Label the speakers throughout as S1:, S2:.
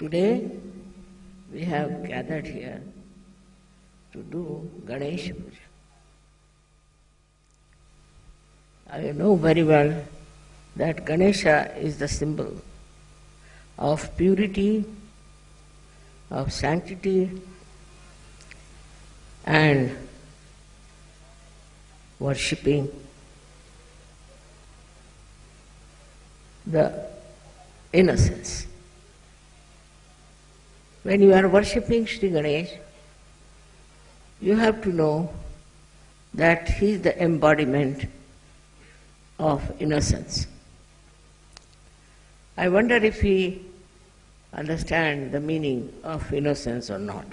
S1: Today we have gathered here to do Ganesha Puja. I know very well that Ganesha is the symbol of purity, of sanctity, and worshipping the innocence. When you are worshipping Sri Ganesh, you have to know that he is the embodiment of innocence. I wonder if we understand the meaning of innocence or not.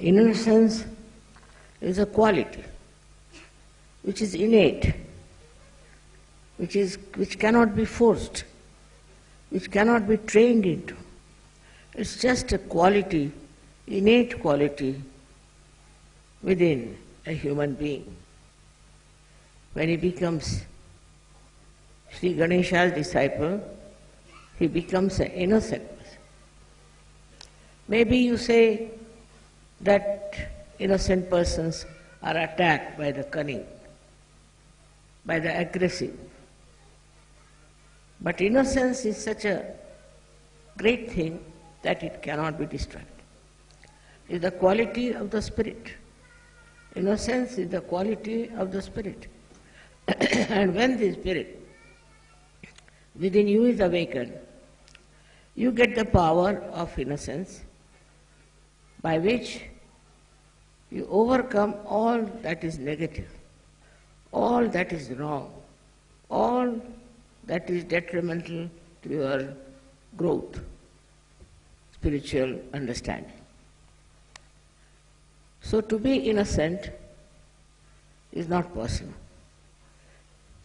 S1: Innocence is a quality which is innate, which, is, which cannot be forced, which cannot be trained into. It's just a quality, innate quality within a human being. When he becomes Sri Ganesha's disciple, he becomes an innocent person. Maybe you say that innocent persons are attacked by the cunning, by the aggressive. But innocence is such a great thing that it cannot be destroyed. Is the quality of the spirit. Innocence is the quality of the spirit. and when the spirit within you is awakened, you get the power of innocence by which you overcome all that is negative, all that is wrong, all that is detrimental to your growth, spiritual understanding. So to be innocent is not possible.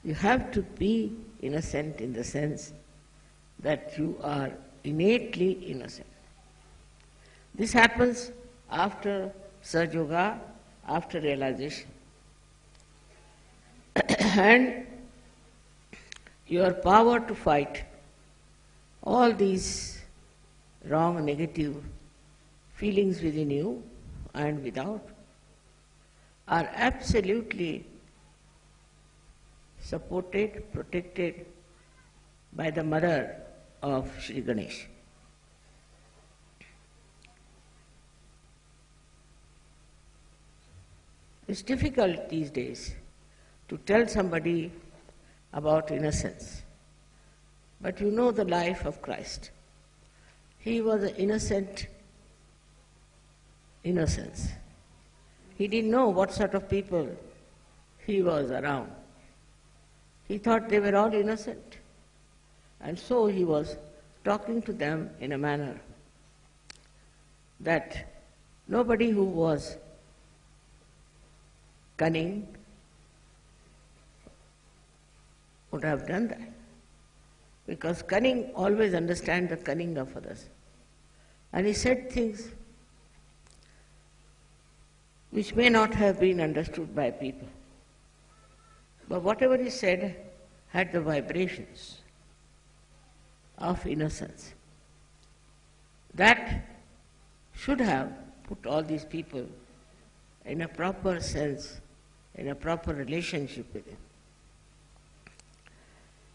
S1: You have to be innocent in the sense that you are innately innocent. This happens after Sahaja Yoga, after realization. and your power to fight all these wrong, negative feelings within you and without are absolutely supported, protected by the mother of Sri Ganesh. It's difficult these days to tell somebody about innocence. But you know the life of Christ. He was an innocent innocence. He didn't know what sort of people he was around. He thought they were all innocent. And so he was talking to them in a manner that nobody who was cunning would have done that. Because cunning always understands the cunning of others. And he said things which may not have been understood by people. But whatever he said had the vibrations of innocence. That should have put all these people in a proper sense, in a proper relationship with him.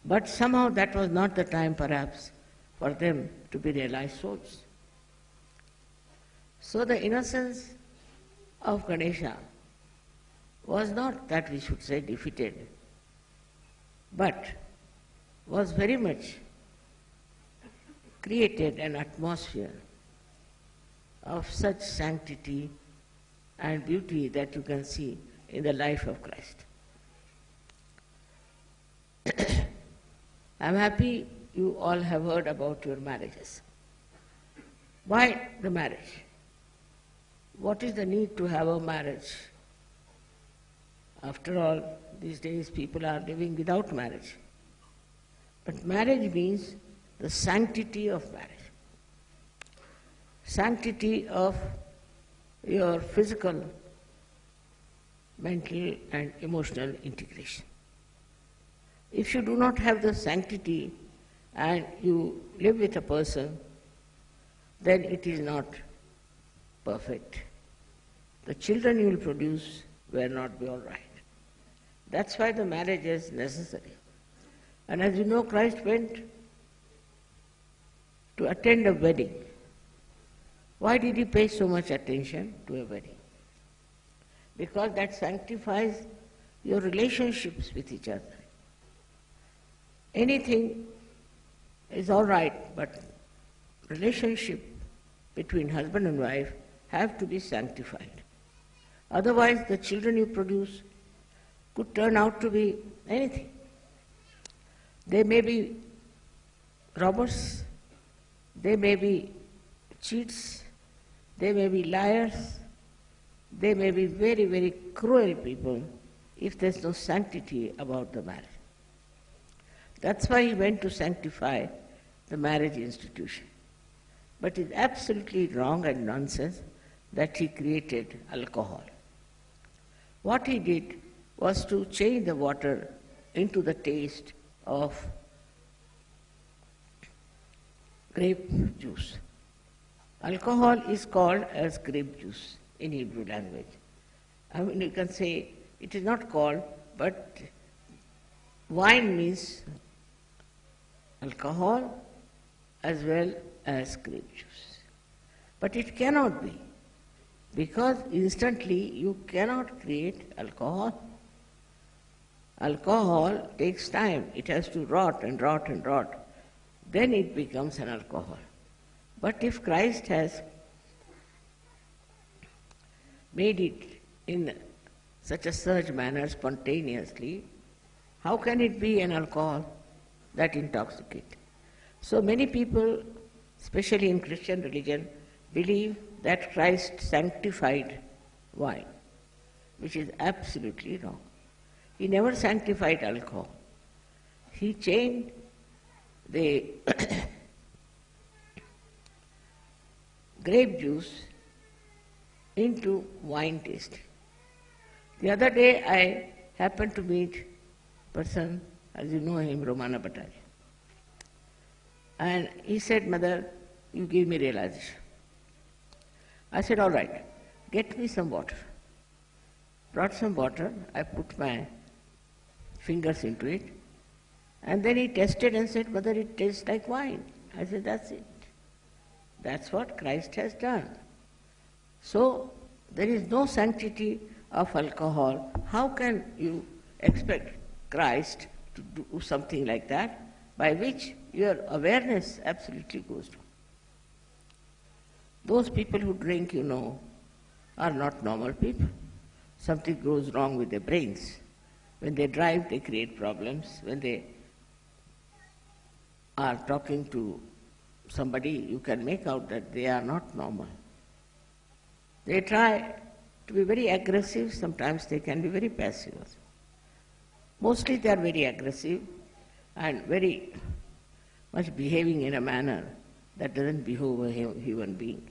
S1: But somehow that was not the time perhaps for them to be realized souls. So the innocence of Ganesha was not that we should say defeated, but was very much created an atmosphere of such sanctity and beauty that you can see in the life of Christ. I'm happy you all have heard about your marriages. Why the marriage? What is the need to have a marriage? After all, these days people are living without marriage. But marriage means the sanctity of marriage, sanctity of your physical, mental, and emotional integration. If you do not have the sanctity and you live with a person, then it is not perfect. The children you will produce will not be all right. That's why the marriage is necessary. And as you know, Christ went to attend a wedding. Why did he pay so much attention to a wedding? Because that sanctifies your relationships with each other. Anything is all right, but relationship between husband and wife have to be sanctified. Otherwise, the children you produce could turn out to be anything. They may be robbers, they may be cheats, they may be liars, they may be very, very cruel people if there's no sanctity about the marriage. That's why he went to sanctify the marriage institution. But it's absolutely wrong and nonsense that he created alcohol. What he did was to change the water into the taste of grape juice. Alcohol is called as grape juice in Hebrew language. I mean, you can say it is not called, but wine means alcohol as well as grape juice. But it cannot be, because instantly you cannot create alcohol. Alcohol takes time, it has to rot and rot and rot. Then it becomes an alcohol. But if Christ has made it in such a surge manner spontaneously, how can it be an alcohol that intoxicates? So many people, especially in Christian religion, believe that Christ sanctified wine, which is absolutely wrong. He never sanctified alcohol. He changed the grape juice into wine taste. The other day I happened to meet a person, as you know him, Romana Bhattacharya. And he said, Mother, you give me realization. I said, all right, get me some water. Brought some water, I put my fingers into it, and then he tested and said, Mother, it tastes like wine. I said, that's it. That's what Christ has done. So, there is no sanctity of alcohol. How can you expect Christ to do something like that by which your awareness absolutely goes down? Those people who drink, you know, are not normal people. Something goes wrong with their brains. When they drive, they create problems. When they are talking to somebody, you can make out that they are not normal. They try to be very aggressive, sometimes they can be very passive. Mostly they are very aggressive and very much behaving in a manner that doesn't behove a human being.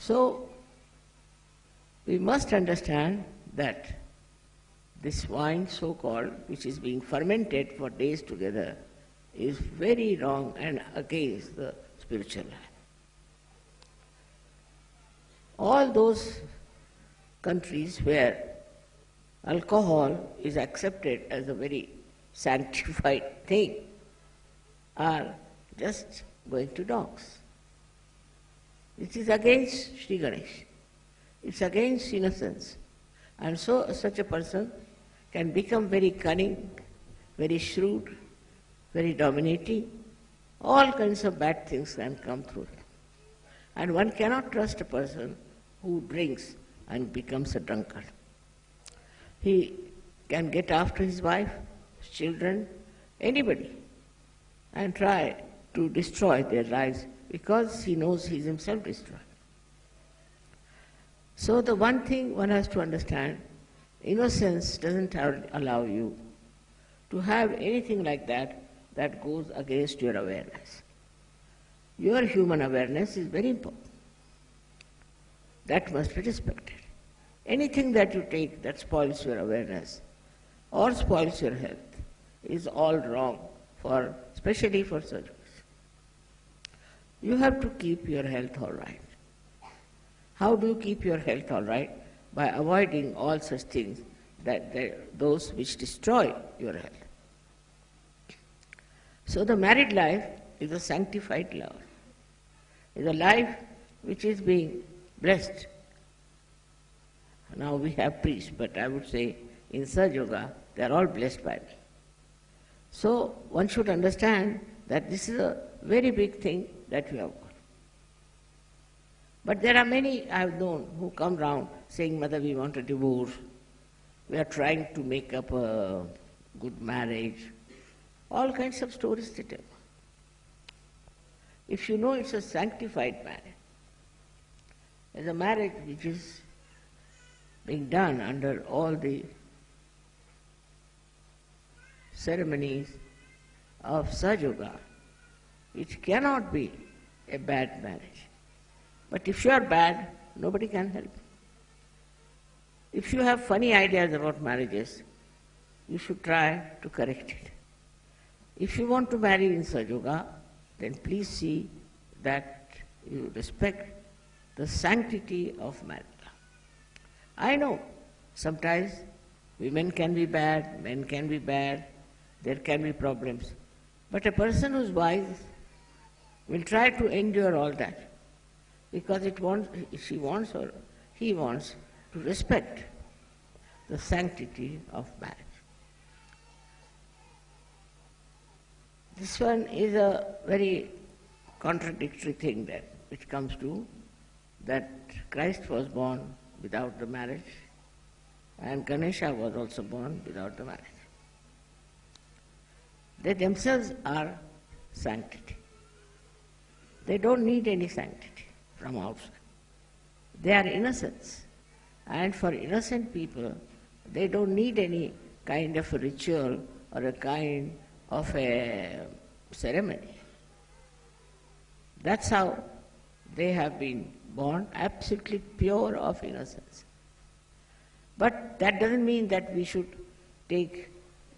S1: So, we must understand that this wine, so called, which is being fermented for days together, is very wrong and against the spiritual life. All those countries where alcohol is accepted as a very sanctified thing are just going to dogs. It is against Sri Ganesh. It's against innocence. And so such a person can become very cunning, very shrewd, very dominating. All kinds of bad things can come through. And one cannot trust a person who drinks and becomes a drunkard. He can get after his wife, his children, anybody, and try to destroy their lives because he knows he is himself destroyed. So the one thing one has to understand, innocence doesn't allow you to have anything like that that goes against your awareness. Your human awareness is very important. That must be respected. Anything that you take that spoils your awareness or spoils your health is all wrong for, especially for surgeons. You have to keep your health all right. How do you keep your health all right? By avoiding all such things that those which destroy your health. So the married life is a sanctified life. Is a life which is being blessed. Now we have priests, but I would say in Sahaja Yoga they are all blessed by me. So one should understand that this is a very big thing that we have got. But there are many I have known who come round saying, Mother, we want a divorce. We are trying to make up a good marriage. All kinds of stories they tell. If you know it's a sanctified marriage, it's a marriage which is being done under all the ceremonies of Sahaja Yoga, it cannot be a bad marriage. But if you are bad, nobody can help. If you have funny ideas about marriages, you should try to correct it. If you want to marry in Sahaja Yoga, then please see that you respect the sanctity of marriage. I know sometimes women can be bad, men can be bad, there can be problems. But a person who's wise will try to endure all that because it wants, she wants or he wants to respect the sanctity of marriage. This one is a very contradictory thing that which comes to that Christ was born without the marriage and Ganesha was also born without the marriage. They themselves are sanctity. They don't need any sanctity from outside. They are innocents. And for innocent people, they don't need any kind of a ritual or a kind of a ceremony. That's how they have been born, absolutely pure of innocence. But that doesn't mean that we should take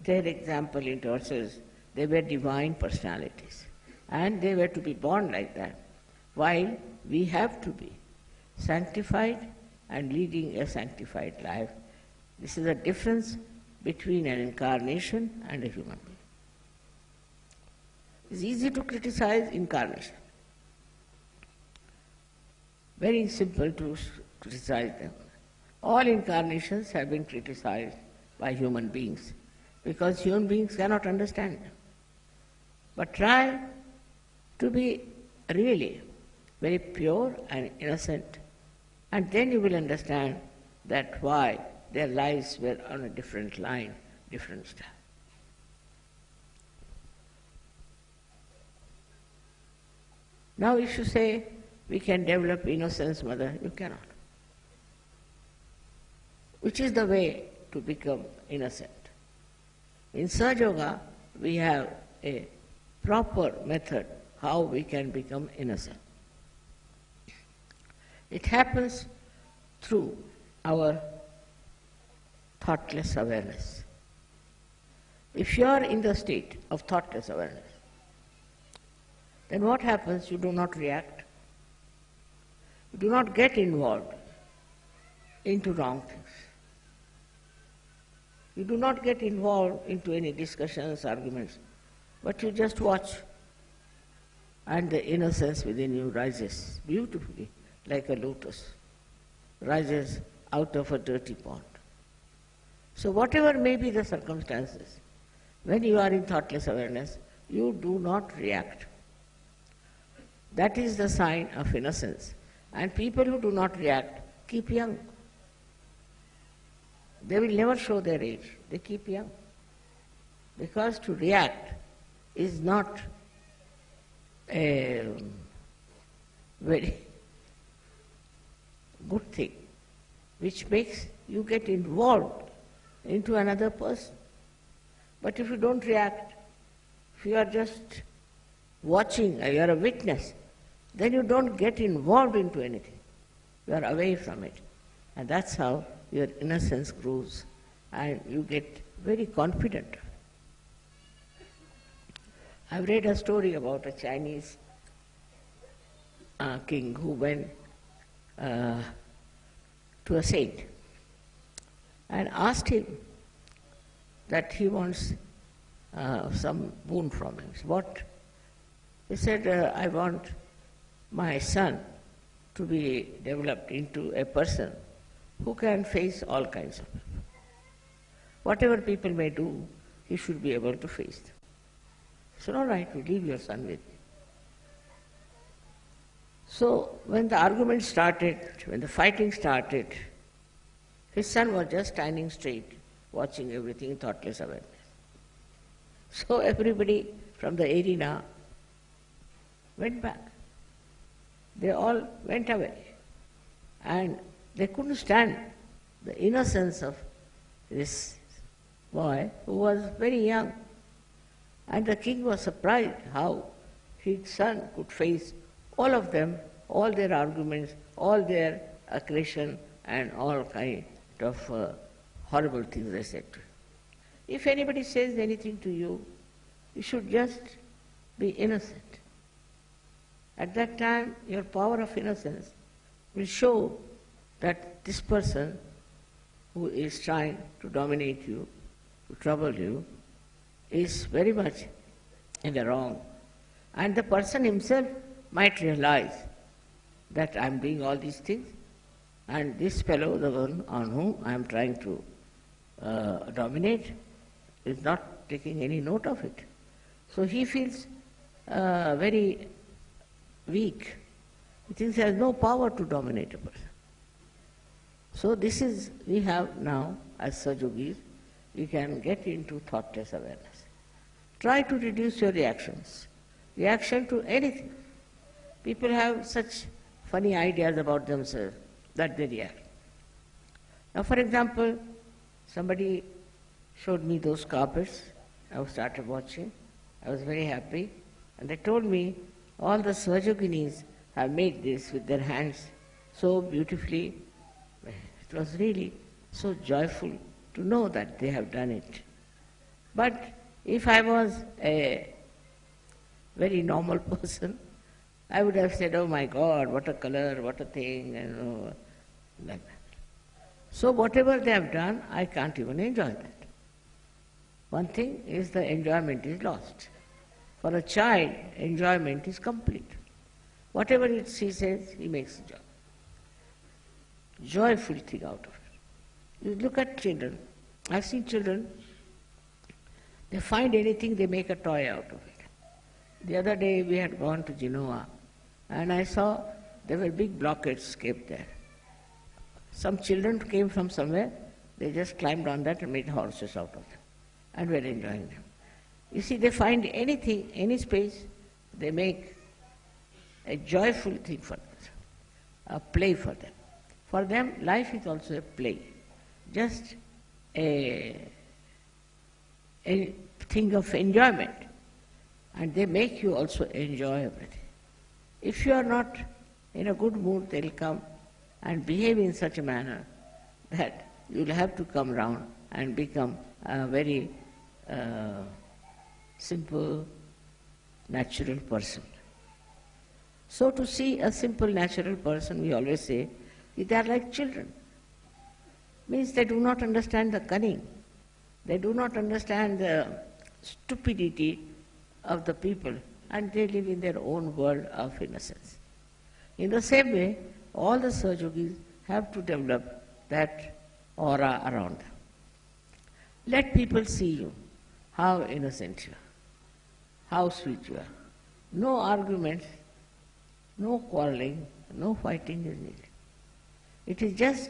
S1: their example into ourselves. They were divine personalities. And they were to be born like that, while we have to be sanctified and leading a sanctified life. This is the difference between an incarnation and a human being. It's easy to criticize incarnation. Very simple to criticize them. All incarnations have been criticized by human beings because human beings cannot understand them. But try to be really very pure and innocent, and then you will understand that why their lives were on a different line, different style. Now, if you say we can develop innocence, mother, you cannot. Which is the way to become innocent? In Sahaja Yoga, we have a proper method how we can become innocent. It happens through our thoughtless awareness. If you are in the state of thoughtless awareness, then what happens? You do not react. You do not get involved into wrong things. You do not get involved into any discussions, arguments, but you just watch and the innocence within you rises beautifully like a lotus, rises out of a dirty pond. So whatever may be the circumstances, when you are in thoughtless awareness, you do not react. That is the sign of innocence. And people who do not react keep young. They will never show their age. They keep young. Because to react is not a very good thing, which makes you get involved into another person. But if you don't react, if you are just watching, you are a witness, then you don't get involved into anything. You are away from it. And that's how your innocence grows and you get very confident. I've read a story about a Chinese uh, king who went uh, to a saint and asked him that he wants uh, some boon from him. What? He said, uh, I want my son to be developed into a person who can face all kinds of people. Whatever people may do, he should be able to face them. So, all right, we leave your son with me. So, when the argument started, when the fighting started, his son was just standing straight, watching everything, thoughtless awareness. So, everybody from the arena went back. They all went away. And they couldn't stand the innocence of this boy who was very young. And the king was surprised how his son could face all of them, all their arguments, all their aggression and all kind of uh, horrible things they said to him. If anybody says anything to you, you should just be innocent. At that time, your power of innocence will show that this person who is trying to dominate you, to trouble you, is very much in the wrong. And the person himself might realize that I am doing all these things, and this fellow, the one on whom I am trying to uh, dominate, is not taking any note of it. So he feels uh, very weak. He thinks he has no power to dominate a person. So this is, we have now, as Sahajogis, we can get into thoughtless awareness. Try to reduce your reactions. Reaction to anything. People have such funny ideas about themselves that they react. Now, for example, somebody showed me those carpets. I started watching. I was very happy. And they told me all the Sahajoginis have made this with their hands so beautifully. It was really so joyful to know that they have done it. But if I was a very normal person, I would have said, oh my God, what a color, what a thing, and oh, like. So whatever they have done, I can't even enjoy that. One thing is the enjoyment is lost. For a child, enjoyment is complete. Whatever it he says, he makes joy. Joyful thing out of it. You look at children. I've seen children, they find anything, they make a toy out of it. The other day we had gone to Genoa and I saw there were big blockades kept there. Some children came from somewhere, they just climbed on that and made horses out of them and were enjoying them. You see, they find anything, any space, they make a joyful thing for them, a play for them. For them, life is also a play, just a, a thing of enjoyment. And they make you also enjoy everything. If you are not in a good mood, they'll come and behave in such a manner that you'll have to come round and become a very uh, simple, natural person. So to see a simple, natural person, we always say, they are like children. Means they do not understand the cunning. They do not understand the stupidity of the people and they live in their own world of innocence. In the same way, all the Sahajogis have to develop that aura around them. Let people see you, how innocent you are how sweet you are. No arguments, no quarreling, no fighting is needed. It is just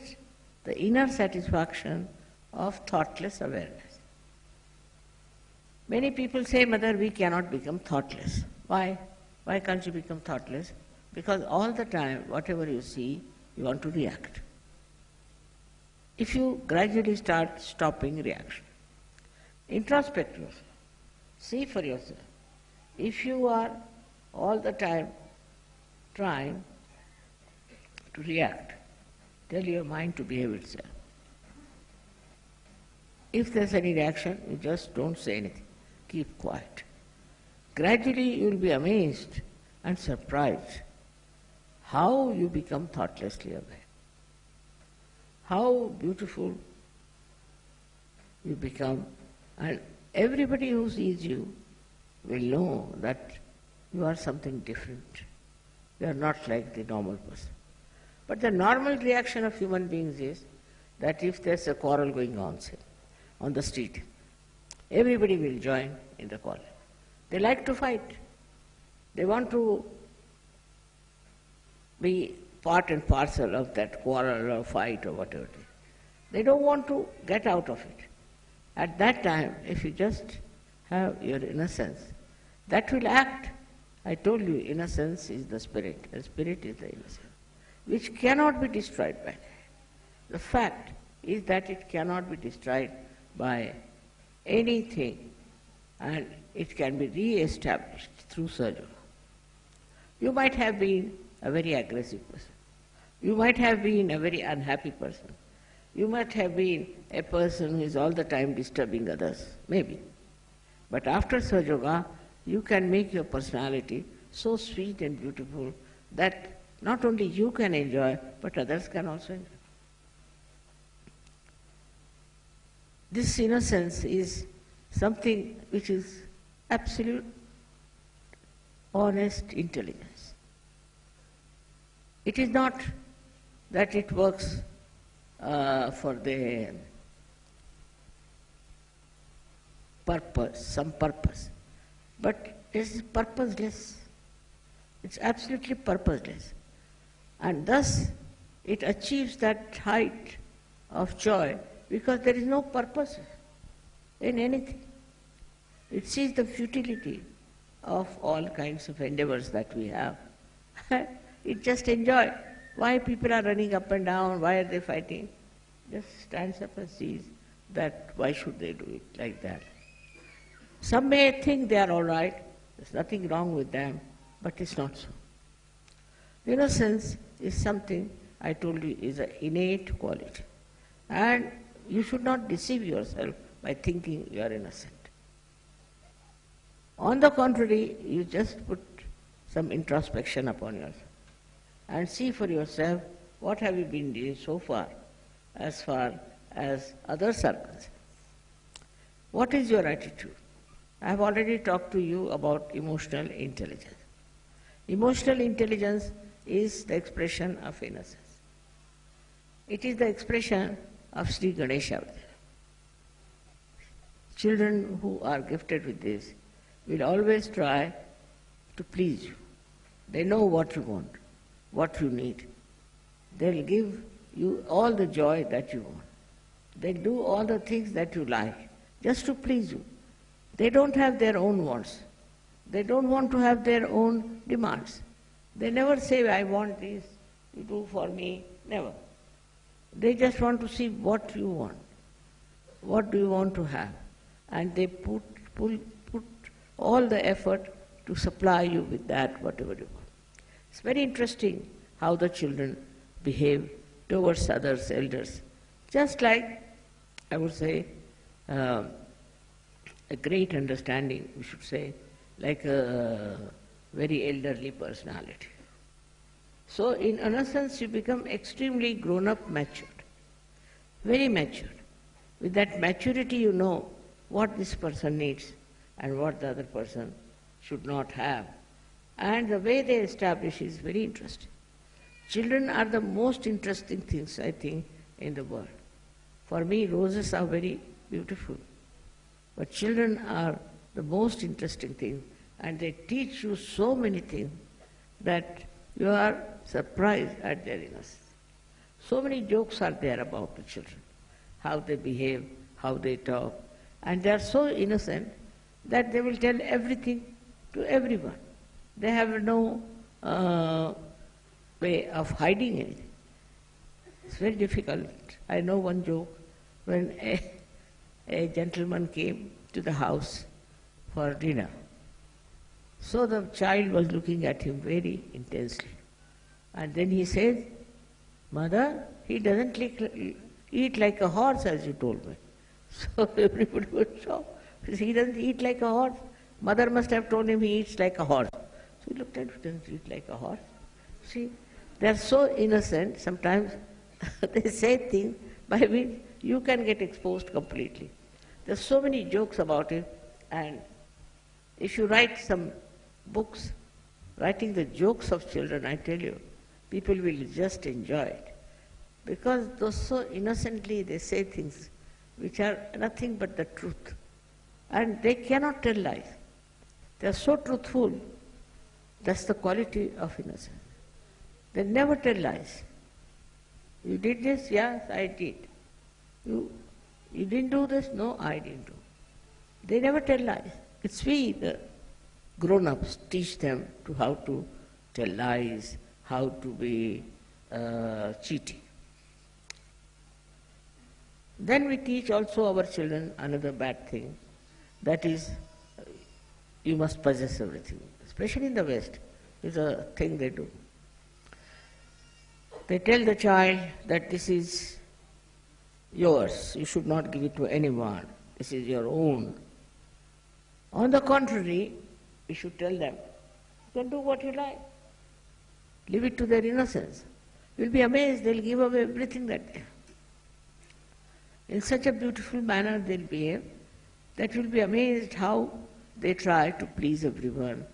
S1: the inner satisfaction of thoughtless awareness. Many people say, Mother, we cannot become thoughtless. Why? Why can't you become thoughtless? Because all the time, whatever you see, you want to react. If you gradually start stopping reaction, introspect yourself, see for yourself, if you are all the time trying to react, tell your mind to behave itself. If there's any reaction, you just don't say anything. Keep quiet. gradually you will be amazed and surprised how you become thoughtlessly aware. How beautiful you become, and everybody who sees you will know that you are something different. You are not like the normal person. But the normal reaction of human beings is that if there's a quarrel going on, say, on the street, everybody will join in the quarrel. They like to fight. They want to be part and parcel of that quarrel or fight or whatever it is. They don't want to get out of it. At that time, if you just have your innocence, that will act. I told you, innocence is the spirit, and spirit is the innocence, which cannot be destroyed by The fact is that it cannot be destroyed by anything, and it can be re-established through surgery. You might have been a very aggressive person. You might have been a very unhappy person. You might have been a person who is all the time disturbing others, maybe. But after Sahaja Yoga, you can make your personality so sweet and beautiful that not only you can enjoy, but others can also enjoy. This innocence is something which is absolute, honest intelligence. It is not that it works uh, for the purpose, some purpose. But it is purposeless. It's absolutely purposeless. And thus it achieves that height of joy because there is no purpose in anything. It sees the futility of all kinds of endeavors that we have. it just enjoys. Why people are running up and down, why are they fighting? Just stands up and sees that why should they do it like that. Some may think they are all right, there's nothing wrong with them, but it's not so. Innocence is something, I told you, is an innate quality. And you should not deceive yourself by thinking you are innocent. On the contrary, you just put some introspection upon yourself and see for yourself what have you been doing so far as far as are concerned. What is your attitude? I have already talked to you about emotional intelligence. Emotional intelligence is the expression of innocence. It is the expression of Sri Ganesha. Children who are gifted with this will always try to please you. They know what you want what you need. They'll give you all the joy that you want. They'll do all the things that you like, just to please you. They don't have their own wants. They don't want to have their own demands. They never say, I want this, you do for me, never. They just want to see what you want. What do you want to have? And they put, pull, put all the effort to supply you with that, whatever you want. It's very interesting how the children behave towards others, elders. Just like, I would say, uh, a great understanding, we should say, like a very elderly personality. So, in innocence, you become extremely grown up, matured, very matured. With that maturity, you know what this person needs and what the other person should not have. And the way they establish is very interesting. Children are the most interesting things, I think, in the world. For me, roses are very beautiful. But children are the most interesting thing, and they teach you so many things that you are surprised at their innocence. So many jokes are there about the children, how they behave, how they talk, and they are so innocent that they will tell everything to everyone. They have no uh, way of hiding anything. It's very difficult. I know one joke when a, a gentleman came to the house for dinner. So the child was looking at him very intensely. And then he said, Mother, he doesn't eat like a horse as you told me. So everybody was shocked. He doesn't eat like a horse. Mother must have told him he eats like a horse. So he looked at it, doesn't eat like a horse. See, they are so innocent, sometimes they say things by which you can get exposed completely. There's so many jokes about it, and if you write some books, writing the jokes of children, I tell you, people will just enjoy it. Because those so innocently they say things which are nothing but the truth. And they cannot tell lies. They are so truthful. That's the quality of innocence. They never tell lies. You did this? Yes, I did. You, you didn't do this? No, I didn't do. They never tell lies. It's we, the grown-ups, teach them to how to tell lies, how to be uh, cheating. Then we teach also our children another bad thing, that is, you must possess everything. Especially in the West, is a thing they do. They tell the child that this is yours, you should not give it to anyone, this is your own. On the contrary, we should tell them, you can do what you like. Leave it to their innocence. You'll be amazed, they'll give away everything that they have. In such a beautiful manner they'll behave that you'll be amazed how they try to please everyone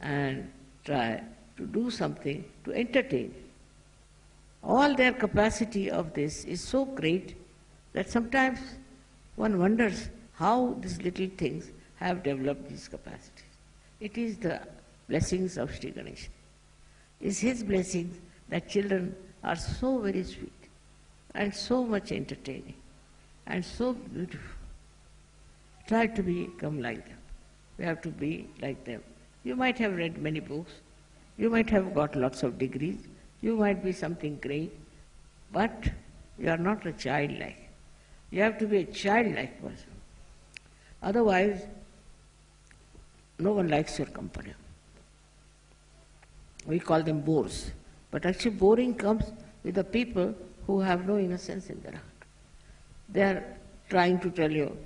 S1: and try to do something to entertain. All their capacity of this is so great that sometimes one wonders how these little things have developed these capacities. It is the blessings of Sri Ganesha. It's his blessing that children are so very sweet and so much entertaining and so beautiful. Try to become like them. We have to be like them. You might have read many books, you might have got lots of degrees, you might be something great, but you are not a childlike. You have to be a childlike person. Otherwise, no one likes your company. We call them bores. But actually boring comes with the people who have no innocence in their heart. They are trying to tell you,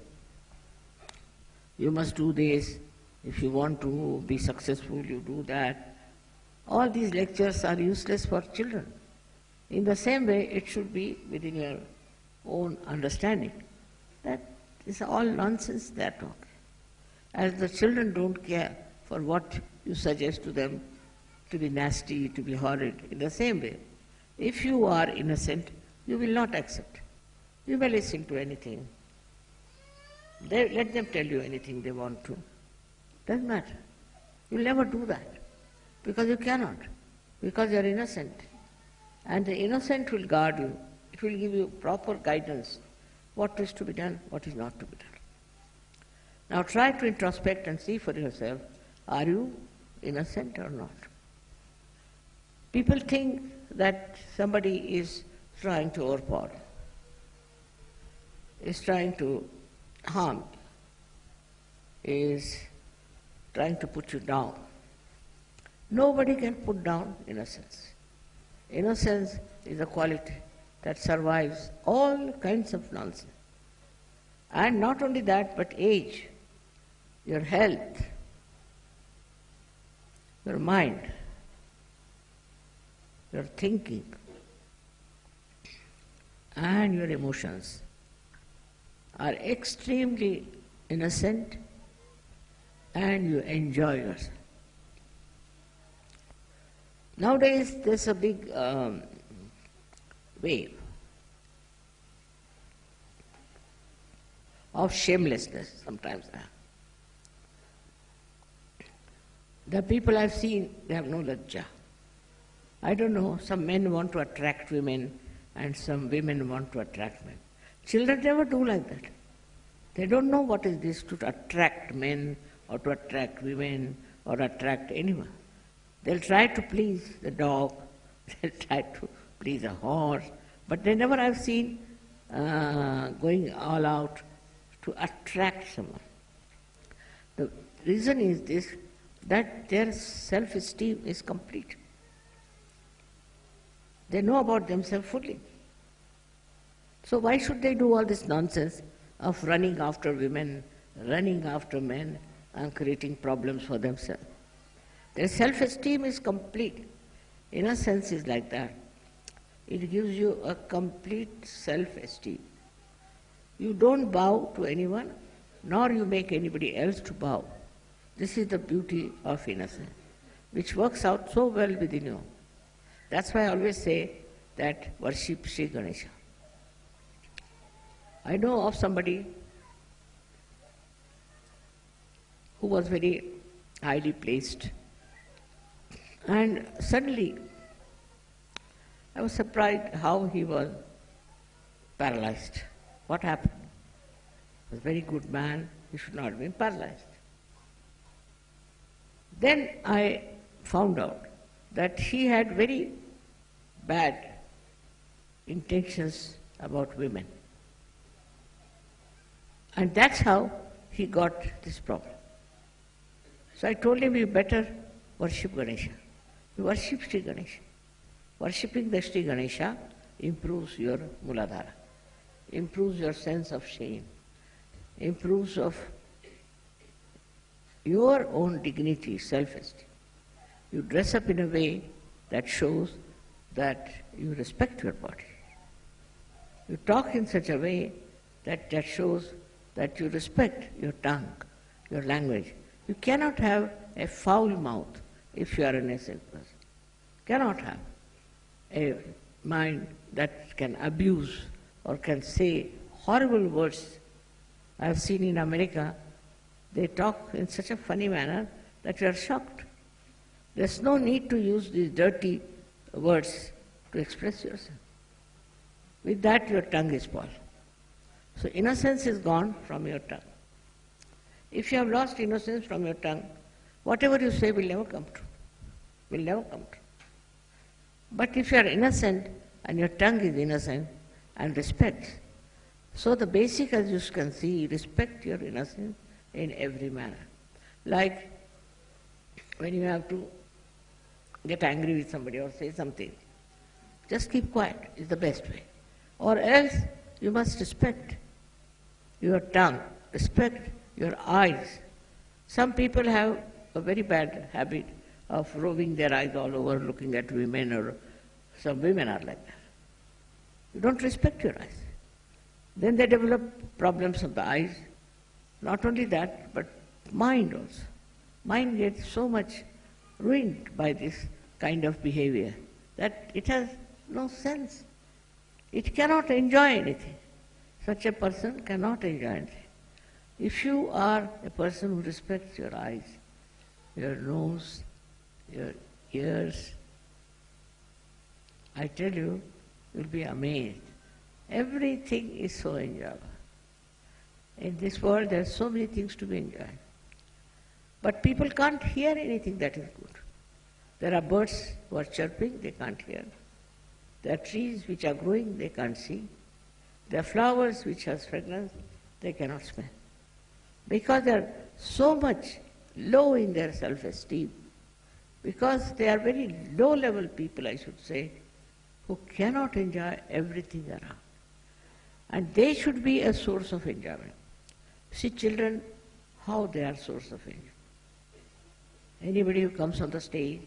S1: you must do this, if you want to be successful, you do that. All these lectures are useless for children. In the same way, it should be within your own understanding. That is all nonsense they are talking. As the children don't care for what you suggest to them to be nasty, to be horrid, in the same way, if you are innocent, you will not accept. You may listen to anything. They, let them tell you anything they want to. Doesn't matter. You'll never do that because you cannot, because you are innocent. And the innocent will guard you. It will give you proper guidance what is to be done, what is not to be done. Now try to introspect and see for yourself are you innocent or not? People think that somebody is trying to overpower is trying to harm, is trying to put you down. Nobody can put down innocence. Innocence is a quality that survives all kinds of nonsense. And not only that, but age, your health, your mind, your thinking, and your emotions are extremely innocent and you enjoy yourself. Nowadays, there's a big um, wave of shamelessness sometimes. The people I've seen, they have no lajja. I don't know, some men want to attract women and some women want to attract men. Children never do like that. They don't know what is this to attract men or to attract women or attract anyone. They'll try to please the dog, they'll try to please a horse, but they never have seen uh, going all out to attract someone. The reason is this that their self esteem is complete. They know about themselves fully. So why should they do all this nonsense of running after women, running after men, and creating problems for themselves. Their self-esteem is complete. Inner sense is like that. It gives you a complete self-esteem. You don't bow to anyone, nor you make anybody else to bow. This is the beauty of innocence, which works out so well within you. That's why I always say that worship Sri Ganesha. I know of somebody who was very highly placed and suddenly I was surprised how he was paralyzed. What happened? He was a very good man, he should not have been paralyzed. Then I found out that he had very bad intentions about women. And that's how he got this problem. So I told him, you better worship Ganesha. You worship Sri Ganesha. Worshipping the Sri Ganesha improves your muladhara, improves your sense of shame, improves of your own dignity, self-esteem. You dress up in a way that shows that you respect your body. You talk in such a way that, that shows that you respect your tongue, your language. You cannot have a foul mouth if you are an innocent person. Cannot have a mind that can abuse or can say horrible words. I have seen in America, they talk in such a funny manner that you are shocked. There's no need to use these dirty words to express yourself. With that, your tongue is spoiled. So innocence is gone from your tongue. If you have lost innocence from your tongue, whatever you say will never come true. Will never come true. But if you are innocent and your tongue is innocent and respects, so the basic, as you can see, respect your innocence in every manner. Like when you have to get angry with somebody or say something, just keep quiet is the best way. Or else you must respect your tongue, respect your eyes. Some people have a very bad habit of roving their eyes all over looking at women or some women are like that. You don't respect your eyes. Then they develop problems of the eyes. Not only that, but mind also. Mind gets so much ruined by this kind of behavior that it has no sense. It cannot enjoy anything. Such a person cannot enjoy anything. If you are a person who respects your eyes, your nose, your ears, I tell you, you'll be amazed. Everything is so enjoyable. In this world, there are so many things to be enjoyed. But people can't hear anything that is good. There are birds who are chirping, they can't hear. There are trees which are growing, they can't see. There are flowers which have fragrance, they cannot smell. Because they are so much low in their self-esteem, because they are very low-level people, I should say, who cannot enjoy everything around. And they should be a source of enjoyment. See children, how they are source of enjoyment. Anybody who comes on the stage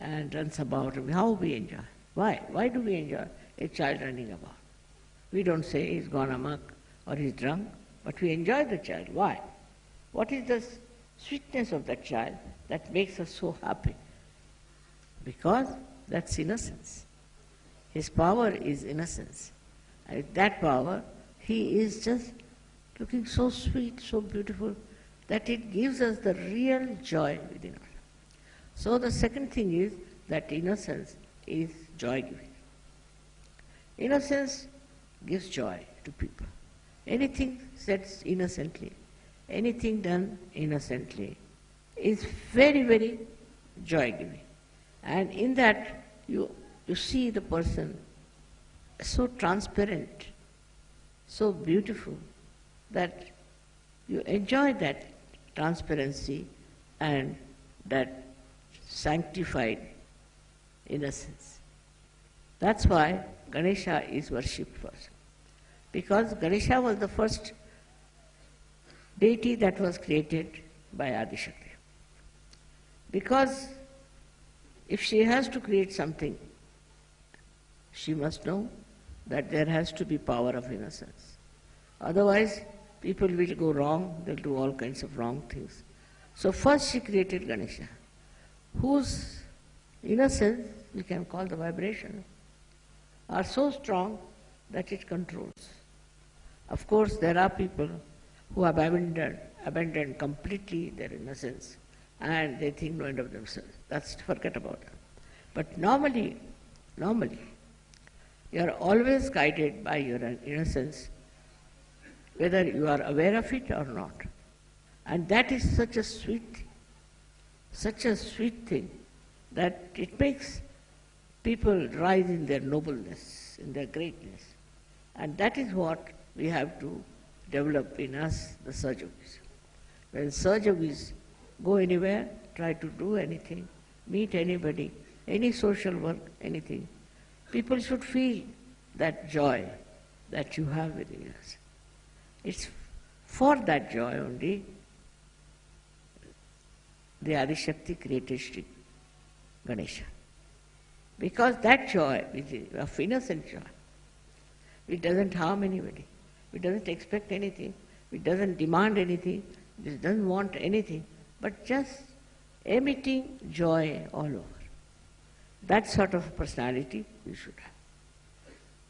S1: and runs about, how we enjoy. Why? Why do we enjoy a child running about? We don't say he's gone amok or he's drunk, but we enjoy the child. Why? What is the sweetness of that child that makes us so happy? Because that's innocence. His power is innocence. And that power, he is just looking so sweet, so beautiful, that it gives us the real joy within us. So the second thing is that innocence is joy giving. Innocence gives joy to people. Anything said innocently, anything done innocently is very, very joy giving. And in that, you, you see the person so transparent, so beautiful, that you enjoy that transparency and that sanctified innocence. That's why Ganesha is worshipped first. Because Ganesha was the first deity that was created by Adishakti. Because if she has to create something, she must know that there has to be power of innocence. Otherwise, people will go wrong, they'll do all kinds of wrong things. So first she created Ganesha, whose innocence, we can call the vibration, are so strong that it controls. Of course, there are people who have abandoned, abandoned completely their innocence and they think no end of themselves. That's forget about it. But normally, normally, you are always guided by your innocence, whether you are aware of it or not. And that is such a sweet such a sweet thing that it makes people rise in their nobleness, in their greatness. And that is what we have to develop in us, the Sahajogis. When Sahajogis go anywhere, try to do anything, meet anybody, any social work, anything, people should feel that joy that you have within us. It's for that joy only the Adishakti created Sri Ganesha. Because that joy, which is of innocent joy, it doesn't harm anybody. It doesn't expect anything. It doesn't demand anything. It doesn't want anything. But just emitting joy all over. That sort of personality we should have.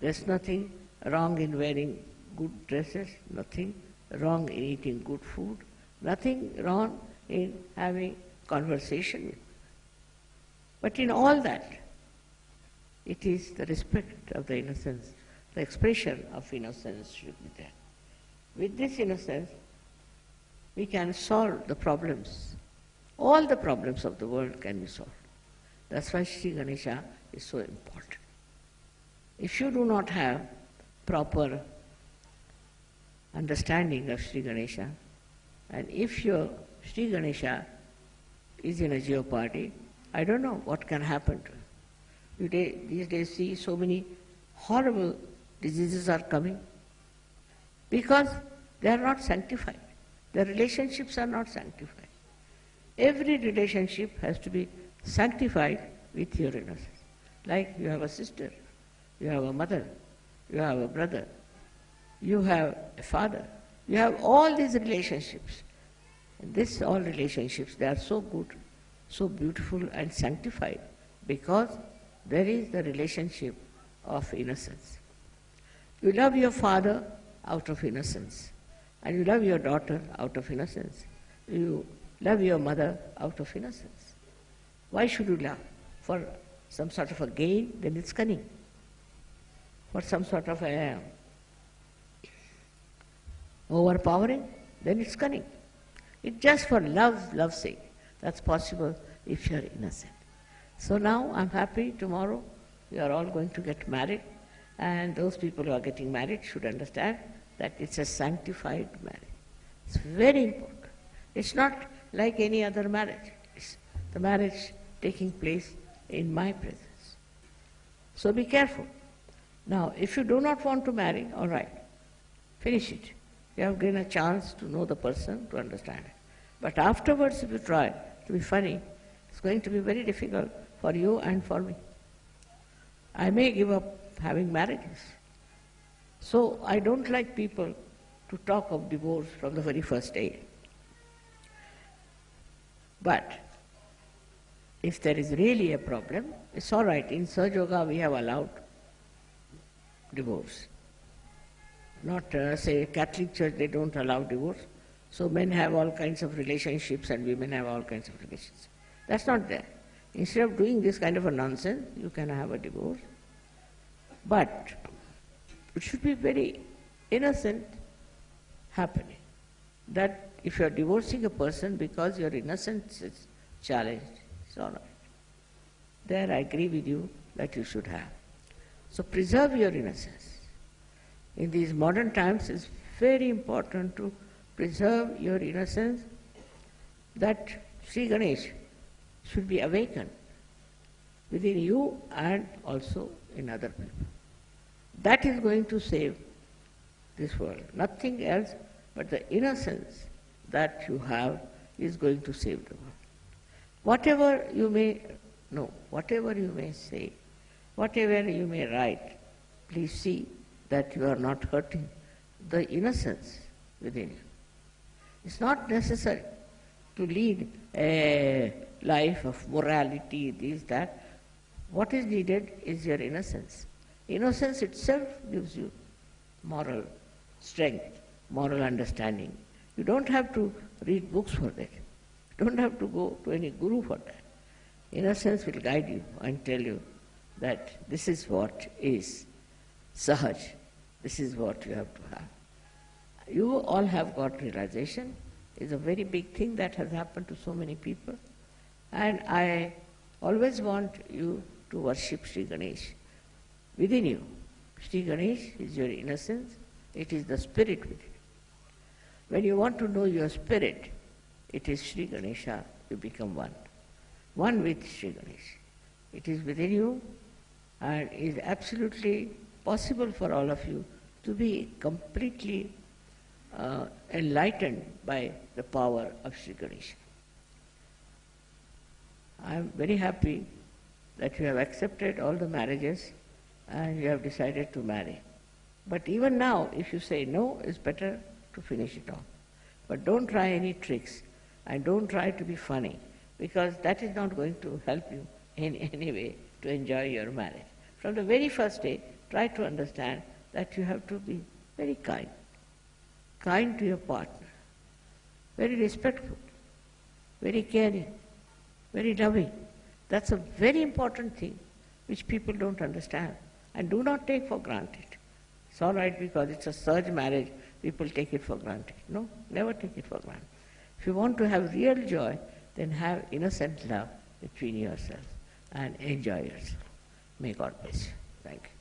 S1: There's nothing wrong in wearing good dresses, nothing wrong in eating good food, nothing wrong in having conversation with. But in all that, it is the respect of the innocence, the expression of innocence should be there. With this innocence, we can solve the problems. All the problems of the world can be solved. That's why Sri Ganesha is so important. If you do not have proper understanding of Sri Ganesha, and if your Sri Ganesha is in a jeopardy, I don't know what can happen to you. Day, these days see so many horrible diseases are coming because they are not sanctified. The relationships are not sanctified. Every relationship has to be sanctified with your innocence. Like you have a sister, you have a mother, you have a brother, you have a father, you have all these relationships. This all relationships, they are so good, so beautiful and sanctified because there is the relationship of innocence. You love your father out of innocence, and you love your daughter out of innocence. You love your mother out of innocence. Why should you love? For some sort of a gain, then it's cunning. For some sort of a overpowering, then it's cunning. It's just for love, love's sake. That's possible if you're innocent. So now I'm happy tomorrow we are all going to get married and those people who are getting married should understand that it's a sanctified marriage. It's very important. It's not like any other marriage. It's the marriage taking place in my presence. So be careful. Now, if you do not want to marry, all right, finish it. You have given a chance to know the person, to understand it. But afterwards, if you try to be funny, it's going to be very difficult for you and for me. I may give up having marriages. So I don't like people to talk of divorce from the very first day. But if there is really a problem, it's all right. In Sahaja Yoga, we have allowed divorce. Not, uh, say, Catholic Church, they don't allow divorce. So men have all kinds of relationships and women have all kinds of relationships. That's not there. Instead of doing this kind of a nonsense, you can have a divorce. But it should be very innocent happening. That if you are divorcing a person because your innocence is challenged, it's all right. There I agree with you that you should have. So preserve your innocence. In these modern times, it's very important to preserve your innocence that Sri Ganesh should be awakened within you and also in other people. That is going to save this world. Nothing else but the innocence that you have is going to save the world. Whatever you may know, whatever you may say, whatever you may write, please see that you are not hurting the innocence within you. It's not necessary to lead a life of morality, this, that. What is needed is your innocence. Innocence itself gives you moral strength, moral understanding. You don't have to read books for that. You don't have to go to any guru for that. Innocence will guide you and tell you that this is what is sahaj, this is what you have to have. You all have got realization. It's a very big thing that has happened to so many people. And I always want you to worship Sri Ganesh within you. Sri Ganesh is your innocence, it is the spirit within you. When you want to know your spirit, it is Sri Ganesha, you become one. One with Sri Ganesh. It is within you and is absolutely possible for all of you to be completely uh, enlightened by the power of Sri Ganesha. I am very happy that you have accepted all the marriages and you have decided to marry. But even now, if you say no, it's better to finish it off. But don't try any tricks and don't try to be funny because that is not going to help you in any way to enjoy your marriage. From the very first day, try to understand that you have to be very kind, kind to your partner, very respectful, very caring, very loving. That's a very important thing which people don't understand and do not take for granted. It's all right because it's a Sahaj marriage, people take it for granted. No, never take it for granted. If you want to have real joy, then have innocent love between yourselves and enjoy yourself. May God bless you. Thank you.